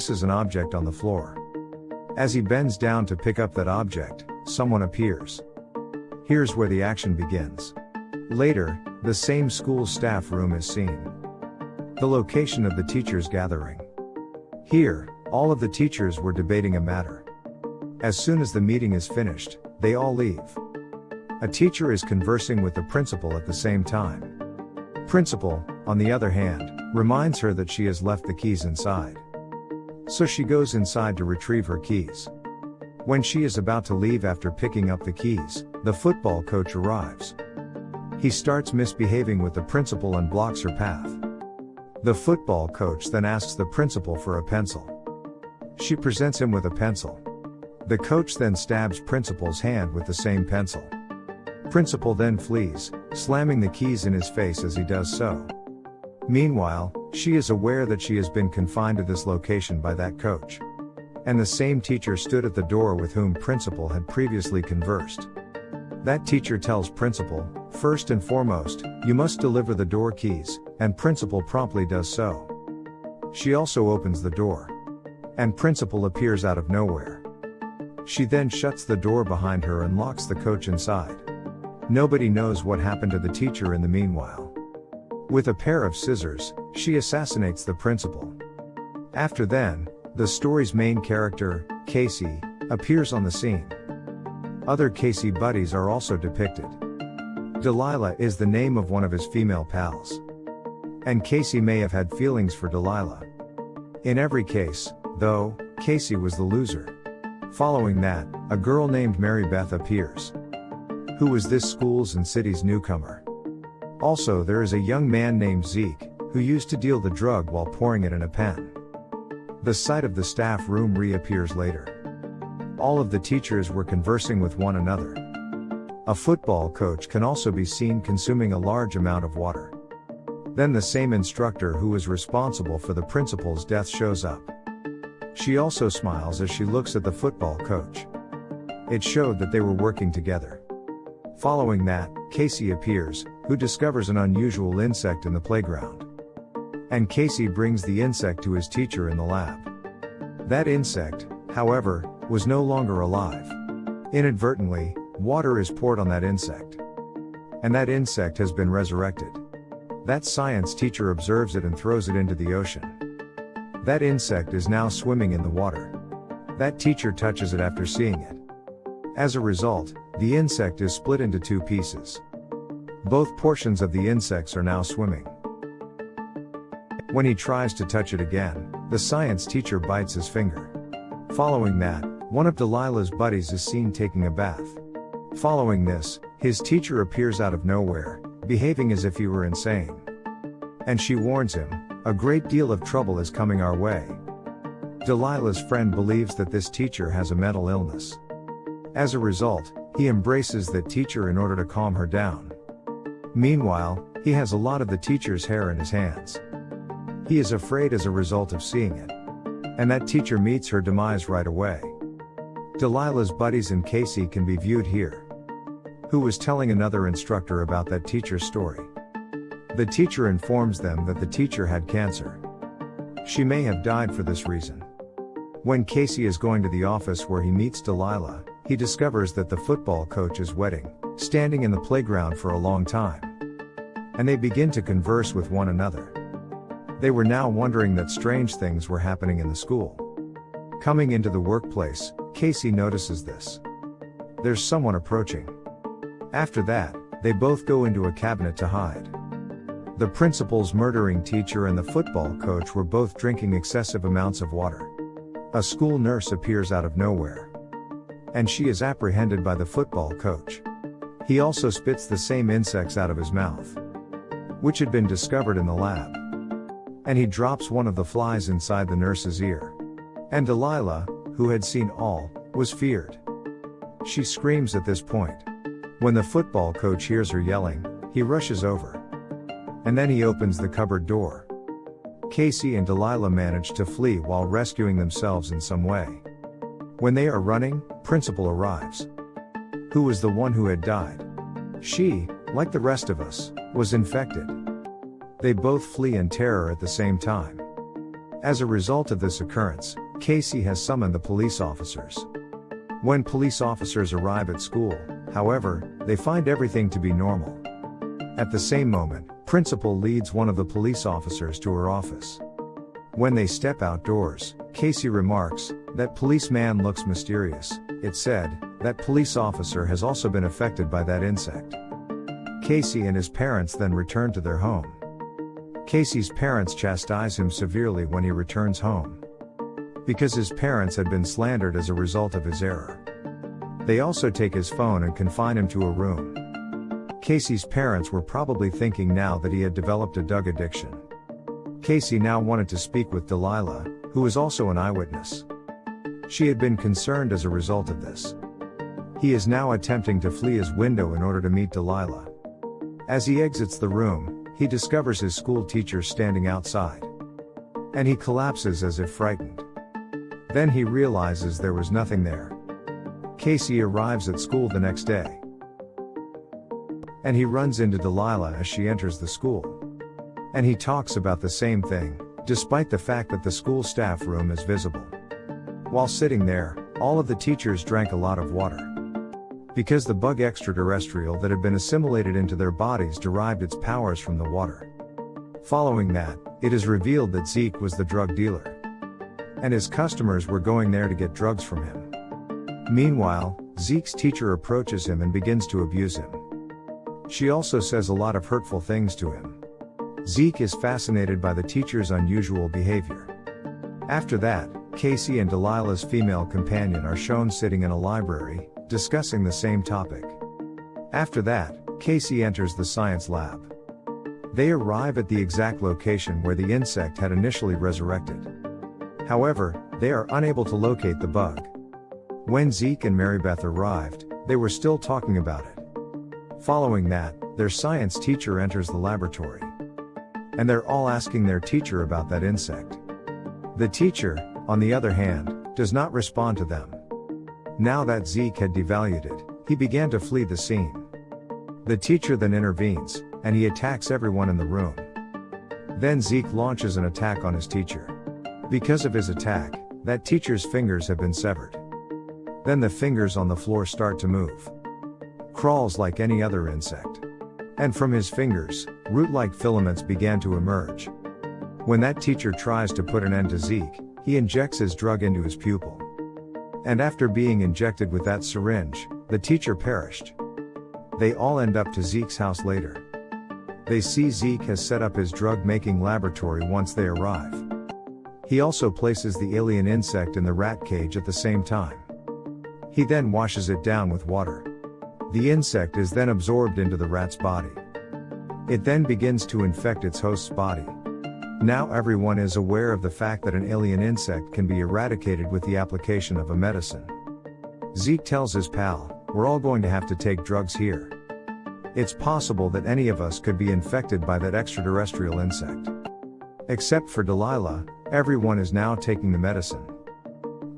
notices an object on the floor. As he bends down to pick up that object, someone appears. Here's where the action begins. Later, the same school staff room is seen. The location of the teachers' gathering. Here, all of the teachers were debating a matter. As soon as the meeting is finished, they all leave. A teacher is conversing with the principal at the same time. Principal, on the other hand, reminds her that she has left the keys inside. So she goes inside to retrieve her keys. When she is about to leave after picking up the keys, the football coach arrives. He starts misbehaving with the principal and blocks her path. The football coach then asks the principal for a pencil. She presents him with a pencil. The coach then stabs principal's hand with the same pencil. Principal then flees, slamming the keys in his face as he does so. Meanwhile, she is aware that she has been confined to this location by that coach. And the same teacher stood at the door with whom Principal had previously conversed. That teacher tells Principal, first and foremost, you must deliver the door keys, and Principal promptly does so. She also opens the door. And Principal appears out of nowhere. She then shuts the door behind her and locks the coach inside. Nobody knows what happened to the teacher in the meanwhile. With a pair of scissors, she assassinates the principal. After then, the story's main character, Casey, appears on the scene. Other Casey buddies are also depicted. Delilah is the name of one of his female pals. And Casey may have had feelings for Delilah. In every case, though, Casey was the loser. Following that, a girl named Mary Beth appears. Who was this school's and city's newcomer? Also, there is a young man named Zeke, who used to deal the drug while pouring it in a pen. The site of the staff room reappears later. All of the teachers were conversing with one another. A football coach can also be seen consuming a large amount of water. Then the same instructor who was responsible for the principal's death shows up. She also smiles as she looks at the football coach. It showed that they were working together. Following that, Casey appears, who discovers an unusual insect in the playground. And Casey brings the insect to his teacher in the lab. That insect, however, was no longer alive. Inadvertently, water is poured on that insect. And that insect has been resurrected. That science teacher observes it and throws it into the ocean. That insect is now swimming in the water. That teacher touches it after seeing it. As a result, the insect is split into two pieces. Both portions of the insects are now swimming. When he tries to touch it again, the science teacher bites his finger. Following that, one of Delilah's buddies is seen taking a bath. Following this, his teacher appears out of nowhere, behaving as if he were insane. And she warns him, a great deal of trouble is coming our way. Delilah's friend believes that this teacher has a mental illness. As a result, he embraces that teacher in order to calm her down. Meanwhile, he has a lot of the teacher's hair in his hands. He is afraid as a result of seeing it. And that teacher meets her demise right away. Delilah's buddies and Casey can be viewed here. Who was telling another instructor about that teacher's story. The teacher informs them that the teacher had cancer. She may have died for this reason. When Casey is going to the office where he meets Delilah, he discovers that the football coach is wetting, standing in the playground for a long time. And they begin to converse with one another. They were now wondering that strange things were happening in the school. Coming into the workplace, Casey notices this. There's someone approaching. After that, they both go into a cabinet to hide. The principal's murdering teacher and the football coach were both drinking excessive amounts of water. A school nurse appears out of nowhere. And she is apprehended by the football coach. He also spits the same insects out of his mouth, which had been discovered in the lab. And he drops one of the flies inside the nurse's ear. And Delilah, who had seen all, was feared. She screams at this point. When the football coach hears her yelling, he rushes over. And then he opens the cupboard door. Casey and Delilah manage to flee while rescuing themselves in some way. When they are running, Principal arrives who was the one who had died. She, like the rest of us, was infected. They both flee in terror at the same time. As a result of this occurrence, Casey has summoned the police officers. When police officers arrive at school, however, they find everything to be normal. At the same moment, principal leads one of the police officers to her office. When they step outdoors, Casey remarks, that policeman looks mysterious. It said, that police officer has also been affected by that insect. Casey and his parents then return to their home. Casey's parents chastise him severely when he returns home. Because his parents had been slandered as a result of his error. They also take his phone and confine him to a room. Casey's parents were probably thinking now that he had developed a drug addiction. Casey now wanted to speak with Delilah, who was also an eyewitness. She had been concerned as a result of this. He is now attempting to flee his window in order to meet Delilah. As he exits the room, he discovers his school teacher standing outside. And he collapses as if frightened. Then he realizes there was nothing there. Casey arrives at school the next day. And he runs into Delilah as she enters the school. And he talks about the same thing, despite the fact that the school staff room is visible. While sitting there, all of the teachers drank a lot of water. Because the bug extraterrestrial that had been assimilated into their bodies derived its powers from the water. Following that, it is revealed that Zeke was the drug dealer. And his customers were going there to get drugs from him. Meanwhile, Zeke's teacher approaches him and begins to abuse him. She also says a lot of hurtful things to him. Zeke is fascinated by the teacher's unusual behavior. After that, Casey and Delilah's female companion are shown sitting in a library, discussing the same topic. After that, Casey enters the science lab. They arrive at the exact location where the insect had initially resurrected. However, they are unable to locate the bug. When Zeke and Marybeth arrived, they were still talking about it. Following that, their science teacher enters the laboratory. And they're all asking their teacher about that insect. The teacher, on the other hand, does not respond to them. Now that Zeke had devalued it, he began to flee the scene. The teacher then intervenes, and he attacks everyone in the room. Then Zeke launches an attack on his teacher. Because of his attack, that teacher's fingers have been severed. Then the fingers on the floor start to move. Crawls like any other insect. And from his fingers, root like filaments began to emerge. When that teacher tries to put an end to Zeke, he injects his drug into his pupil. And after being injected with that syringe, the teacher perished. They all end up to Zeke's house later. They see Zeke has set up his drug making laboratory once they arrive. He also places the alien insect in the rat cage at the same time. He then washes it down with water. The insect is then absorbed into the rat's body. It then begins to infect its host's body. Now everyone is aware of the fact that an alien insect can be eradicated with the application of a medicine. Zeke tells his pal, we're all going to have to take drugs here. It's possible that any of us could be infected by that extraterrestrial insect. Except for Delilah, everyone is now taking the medicine.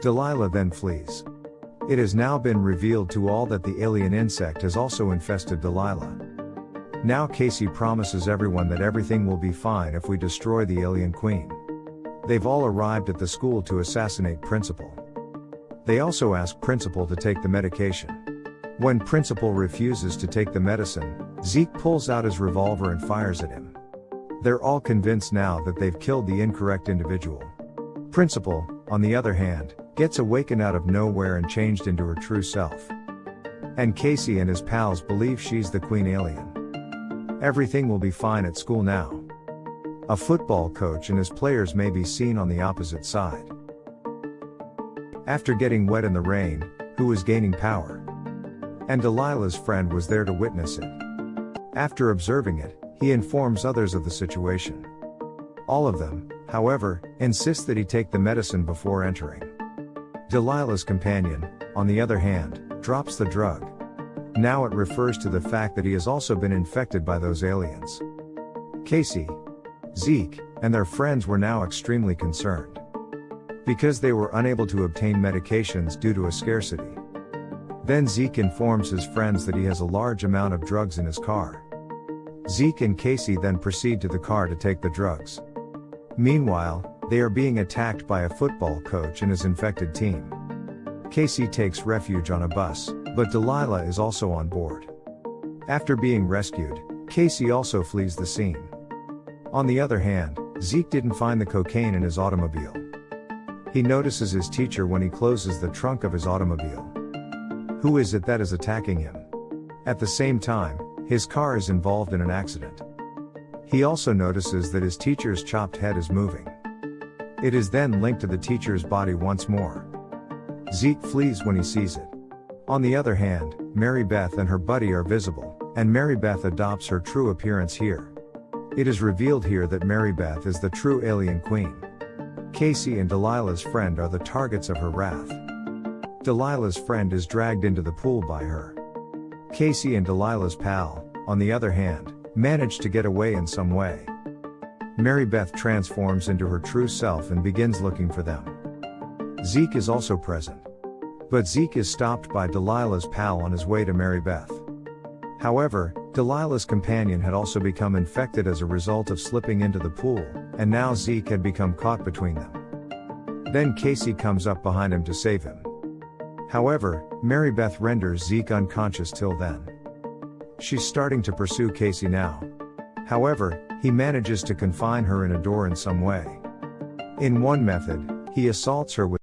Delilah then flees. It has now been revealed to all that the alien insect has also infested Delilah. Now Casey promises everyone that everything will be fine if we destroy the alien queen. They've all arrived at the school to assassinate Principal. They also ask Principal to take the medication. When Principal refuses to take the medicine, Zeke pulls out his revolver and fires at him. They're all convinced now that they've killed the incorrect individual. Principal, on the other hand, gets awakened out of nowhere and changed into her true self. And Casey and his pals believe she's the queen alien. Everything will be fine at school now. A football coach and his players may be seen on the opposite side. After getting wet in the rain, who was gaining power? And Delilah's friend was there to witness it. After observing it, he informs others of the situation. All of them, however, insist that he take the medicine before entering. Delilah's companion, on the other hand, drops the drug. Now it refers to the fact that he has also been infected by those aliens. Casey, Zeke, and their friends were now extremely concerned. Because they were unable to obtain medications due to a scarcity. Then Zeke informs his friends that he has a large amount of drugs in his car. Zeke and Casey then proceed to the car to take the drugs. Meanwhile, They are being attacked by a football coach and his infected team. Casey takes refuge on a bus, but Delilah is also on board. After being rescued, Casey also flees the scene. On the other hand, Zeke didn't find the cocaine in his automobile. He notices his teacher when he closes the trunk of his automobile. Who is it that is attacking him? At the same time, his car is involved in an accident. He also notices that his teacher's chopped head is moving. It is then linked to the teacher's body once more. Zeke flees when he sees it. On the other hand, Mary Beth and her buddy are visible, and Mary Beth adopts her true appearance here. It is revealed here that Mary Beth is the true alien queen. Casey and Delilah's friend are the targets of her wrath. Delilah's friend is dragged into the pool by her. Casey and Delilah's pal, on the other hand, manage to get away in some way. Mary Beth transforms into her true self and begins looking for them. Zeke is also present. But Zeke is stopped by Delilah's pal on his way to Mary Beth. However, Delilah's companion had also become infected as a result of slipping into the pool, and now Zeke had become caught between them. Then Casey comes up behind him to save him. However, Mary Beth renders Zeke unconscious till then. She's starting to pursue Casey now. However, he manages to confine her in a door in some way. In one method, he assaults her with